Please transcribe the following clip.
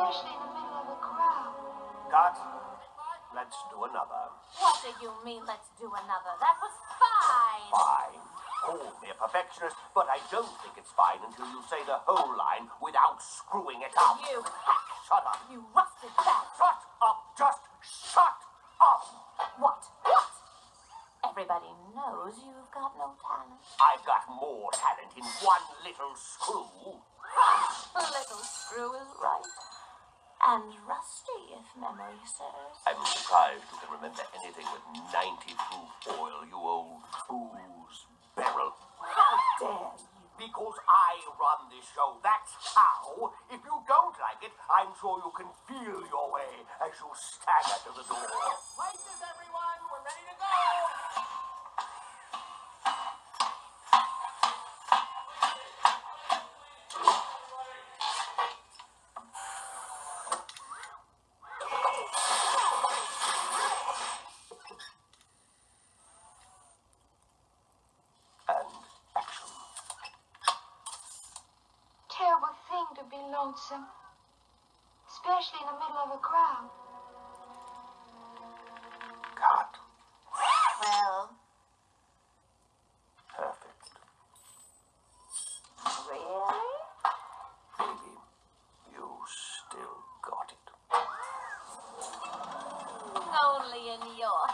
especially in the middle of a crowd. Let's do another. What do you mean, let's do another? That was fine. Fine. Call me a perfectionist, but I don't think it's fine until you say the whole line without screwing it up. You hack! Shut up! You rusted bag! Shut up! Just shut up! What? What? Everybody knows you've got no talent. I've got more talent in one little screw. Little screw is right. And rusty, if memory serves. I'm surprised you can remember anything with 90 proof oil, you old booze barrel. How dare you? Because I run this show, that's how. If you don't like it, I'm sure you can feel your way as you stagger to the door. Places, everyone! bound to be lonesome, especially in the middle of a crowd. God. Well. Perfect. Really? Baby, you still got it. Only in your